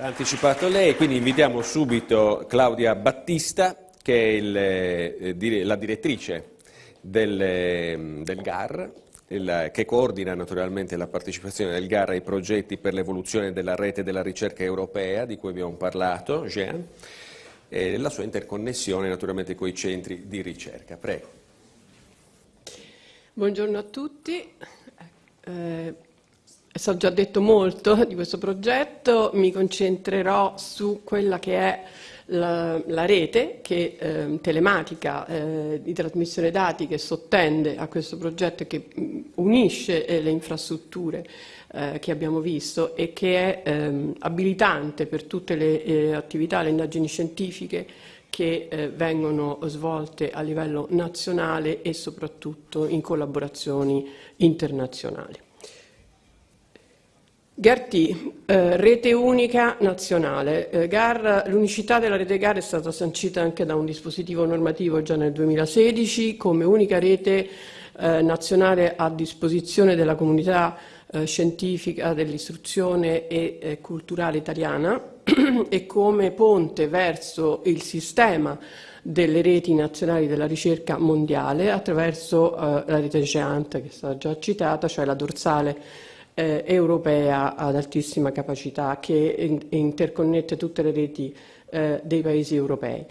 L'ha anticipato lei, quindi invitiamo subito Claudia Battista, che è il, eh, la direttrice del, eh, del GAR, il, che coordina naturalmente la partecipazione del GAR ai progetti per l'evoluzione della rete della ricerca europea, di cui abbiamo parlato, Jean, e la sua interconnessione naturalmente con i centri di ricerca. Prego. Buongiorno a tutti. Eh, stato già detto molto di questo progetto, mi concentrerò su quella che è la, la rete che, eh, telematica eh, di trasmissione dati che sottende a questo progetto e che mh, unisce eh, le infrastrutture eh, che abbiamo visto e che è ehm, abilitante per tutte le eh, attività, le indagini scientifiche che eh, vengono svolte a livello nazionale e soprattutto in collaborazioni internazionali. GART, eh, rete unica nazionale. Eh, l'unicità della rete GAR è stata sancita anche da un dispositivo normativo già nel 2016 come unica rete eh, nazionale a disposizione della comunità eh, scientifica dell'istruzione e eh, culturale italiana e come ponte verso il sistema delle reti nazionali della ricerca mondiale attraverso eh, la rete GEANT che è stata già citata, cioè la dorsale eh, europea ad altissima capacità che in interconnette tutte le reti eh, dei paesi europei.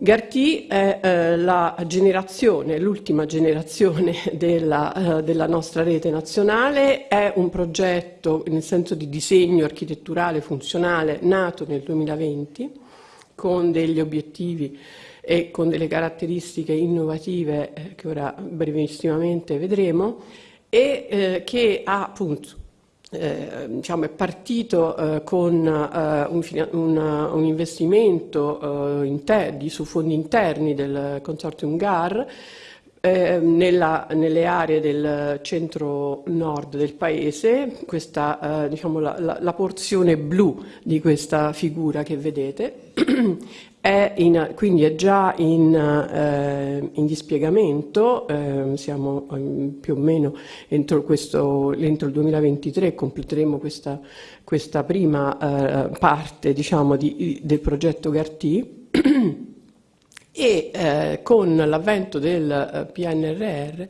Garti è eh, la generazione, l'ultima generazione della, eh, della, nostra rete nazionale, è un progetto nel senso di disegno architetturale funzionale nato nel 2020 con degli obiettivi e con delle caratteristiche innovative eh, che ora brevissimamente vedremo e eh, che ha appunto eh, diciamo, è partito eh, con eh, un, un, un, investimento eh, di, su fondi interni del consortium GAR eh, nella, nelle aree del centro-nord del paese, questa, eh, diciamo, la, la, la porzione blu di questa figura che vedete è in, quindi è già in, eh, in dispiegamento, eh, siamo um, più o meno entro, questo, entro, il 2023 completeremo questa, questa prima eh, parte diciamo, di, del progetto GARTI e eh, con l'avvento del eh, PNRR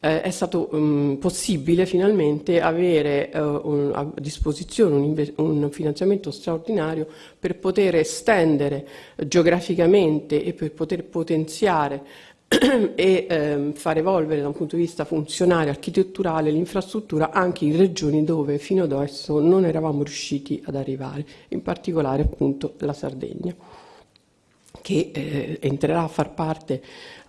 eh, è stato um, possibile finalmente avere uh, un, a disposizione un, un, finanziamento straordinario per poter estendere geograficamente e per poter potenziare e ehm, far evolvere da un punto di vista funzionale, architetturale, l'infrastruttura anche in regioni dove fino ad adesso non eravamo riusciti ad arrivare, in particolare appunto la Sardegna, che eh, entrerà a far parte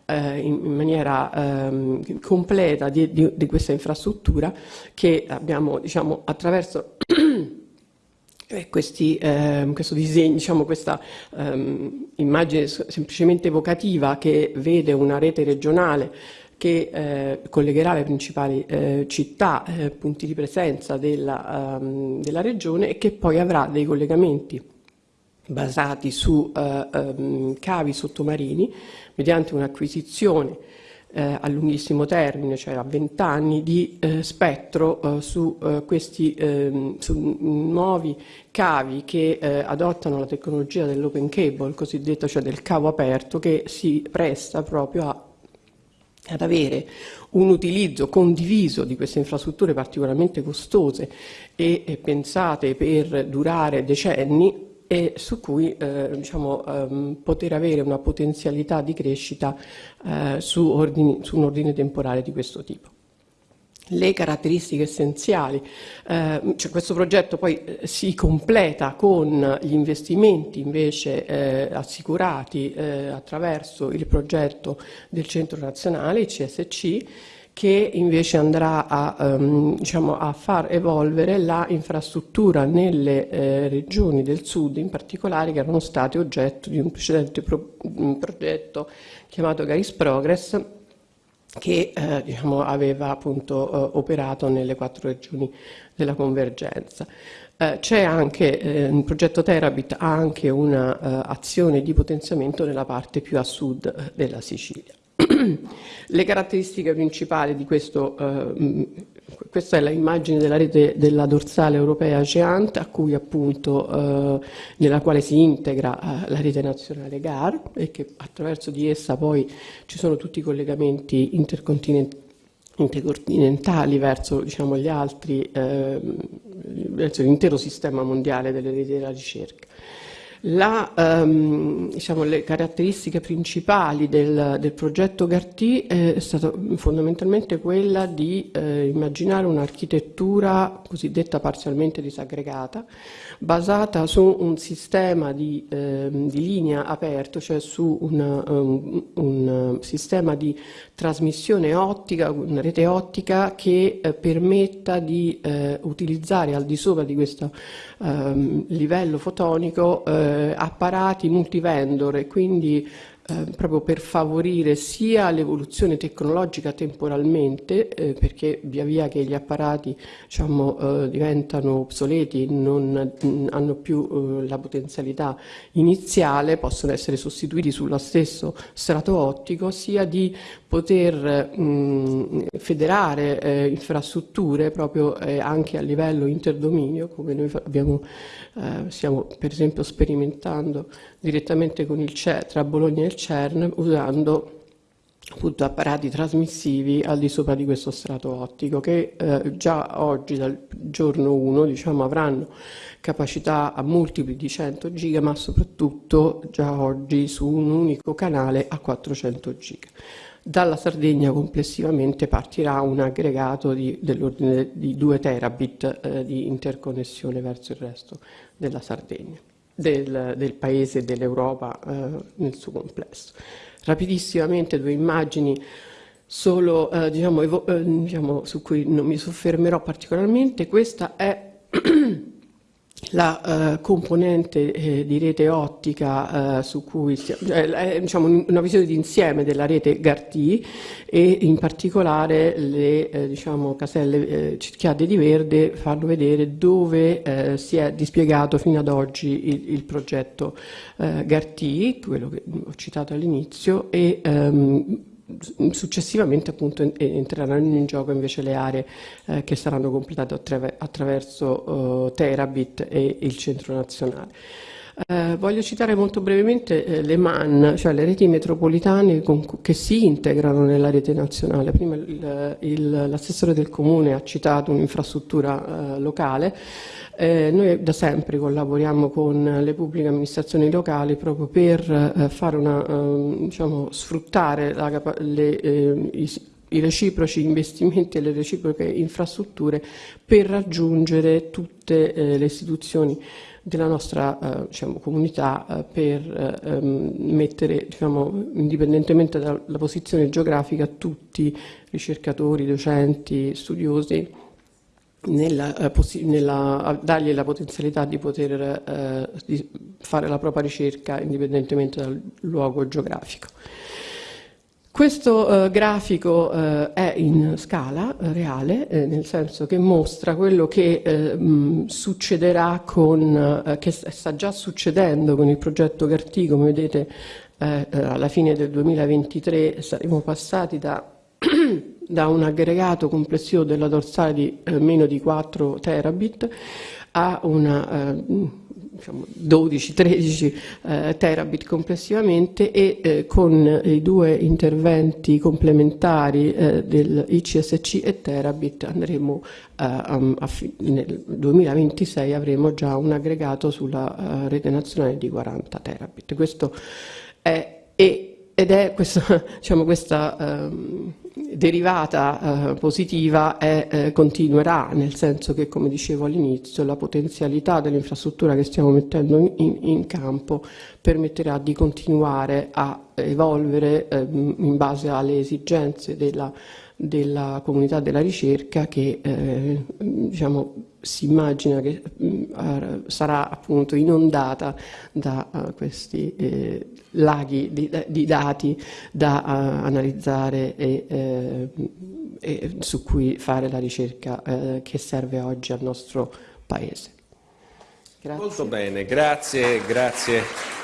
eh, in, maniera ehm, completa di, di, di, questa infrastruttura che abbiamo diciamo, attraverso questi, eh, questo disegno, diciamo, questa ehm, immagine semplicemente evocativa che vede una rete regionale che eh, collegherà le principali eh, città, eh, punti di presenza della, um, della, regione e che poi avrà dei collegamenti basati su um, cavi sottomarini mediante un'acquisizione eh, a lunghissimo termine, cioè a 20 anni, di eh, spettro eh, su eh, questi ehm, su nuovi cavi che eh, adottano la tecnologia dell'open cable, cosiddetto, cioè del cavo aperto, che si presta proprio a, ad avere un utilizzo condiviso di queste infrastrutture particolarmente costose e, e pensate per durare decenni e su cui eh, diciamo, ehm, poter avere una potenzialità di crescita eh, su, ordini, su un ordine temporale di questo tipo le caratteristiche essenziali. Eh, cioè questo progetto poi eh, si completa con gli investimenti invece eh, assicurati eh, attraverso il progetto del Centro Nazionale, il CSC, che invece andrà a, um, diciamo, a far evolvere la infrastruttura nelle eh, regioni del sud in particolare che erano state oggetto di un precedente pro un progetto chiamato Garis Progress che eh, diciamo, aveva appunto eh, operato nelle quattro regioni della convergenza. Eh, c'è anche, eh, il progetto Terabit ha anche un'azione di potenziamento nella parte più a sud eh, della Sicilia. Le caratteristiche principali di questo, eh, questa è l'immagine della rete della dorsale europea CEANT, a cui appunto, eh, nella quale si integra eh, la rete nazionale GAR e che attraverso di essa poi ci sono tutti i collegamenti intercontinentali intercontinentali verso diciamo, gli altri, eh, verso l'intero sistema mondiale delle reti della ricerca. La, ehm, diciamo, le caratteristiche principali del, del progetto Gartì è stata fondamentalmente quella di eh, immaginare un'architettura cosiddetta parzialmente disaggregata, basata su un sistema di, eh, di linea aperto, cioè su una, um, un sistema di trasmissione ottica, una rete ottica che eh, permetta di eh, utilizzare al di sopra di questo ehm, livello fotonico eh, apparati multivendor e quindi eh, proprio per favorire sia l'evoluzione tecnologica temporalmente, eh, perché via via che gli apparati diciamo, eh, diventano obsoleti, non mh, hanno più eh, la potenzialità iniziale, possono essere sostituiti sullo stesso strato ottico, sia di poter mh, federare eh, infrastrutture proprio eh, anche a livello interdominio, come noi abbiamo, stiamo per esempio sperimentando direttamente con il CE, tra Bologna e il CERN, usando appunto apparati trasmissivi al di sopra di questo strato ottico che eh, già oggi dal giorno 1 diciamo, avranno capacità a multipli di 100 giga ma soprattutto già oggi su un unico canale a 400 giga. Dalla Sardegna complessivamente partirà un aggregato dell'ordine di 2 terabit eh, di interconnessione verso il resto della Sardegna, del, del paese e dell'Europa eh, nel suo complesso. Rapidissimamente due immagini solo eh, diciamo, eh, diciamo, su cui non mi soffermerò particolarmente. Questa è la uh, componente eh, di rete ottica uh, su cui stiamo, cioè, è diciamo, una visione d'insieme della rete Gartì e in particolare le eh, diciamo, caselle eh, cerchiate di verde fanno vedere dove eh, si è dispiegato fino ad oggi il, il progetto Gartì, quello che ho citato all'inizio, e um, successivamente appunto entreranno in gioco invece le aree eh, che saranno completate attraver attraverso uh, Terabit e il centro nazionale. Eh, voglio citare molto brevemente eh, le MAN, cioè le reti metropolitane con, che si integrano nella rete nazionale. Prima l'assessore del comune ha citato un'infrastruttura eh, locale, eh, noi da sempre collaboriamo con le pubbliche amministrazioni locali proprio per eh, una, ehm, diciamo, sfruttare la, le, eh, i, i reciproci investimenti e le reciproche infrastrutture per raggiungere tutte le istituzioni della nostra eh, diciamo, comunità eh, per ehm, mettere, diciamo, indipendentemente dalla posizione geografica, tutti ricercatori, docenti, studiosi nella, eh, nella, dargli la potenzialità di poter eh, di fare la propria ricerca indipendentemente dal luogo geografico. Questo eh, grafico eh, è in scala eh, reale, eh, nel senso che mostra quello che eh, mh, succederà con, eh, che sta già succedendo con il progetto Gartì, come vedete alla fine del 2023 saremo passati da da un aggregato complessivo della dorsale di meno di 4 terabit a una diciamo 12-13 eh, terabit complessivamente e eh, con i due interventi complementari eh, del ICSC e terabit andremo eh, nel 2026 avremo già un aggregato sulla rete nazionale di 40 terabit. Questo è, ed è questa, diciamo, questa um, derivata eh, positiva è, eh, continuerà, nel senso che, come dicevo all'inizio, la potenzialità dell'infrastruttura che stiamo mettendo in, in, campo permetterà di continuare a evolvere eh, in base alle esigenze della, della comunità della ricerca che eh, diciamo, si immagina che uh, sarà appunto inondata da uh, questi eh, laghi di, di, dati da uh, analizzare e, eh, e, su cui fare la ricerca eh, che serve oggi al nostro Paese. Grazie. Molto bene, grazie, grazie.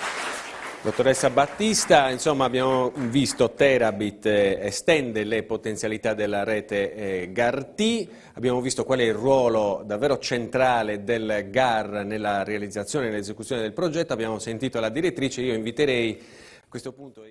Dottoressa Battista, insomma abbiamo visto Terabit eh, estende le potenzialità della rete eh, GAR-T, abbiamo visto qual è il ruolo davvero centrale del GAR nella realizzazione e nell'esecuzione del progetto, abbiamo sentito la direttrice, io inviterei a questo punto...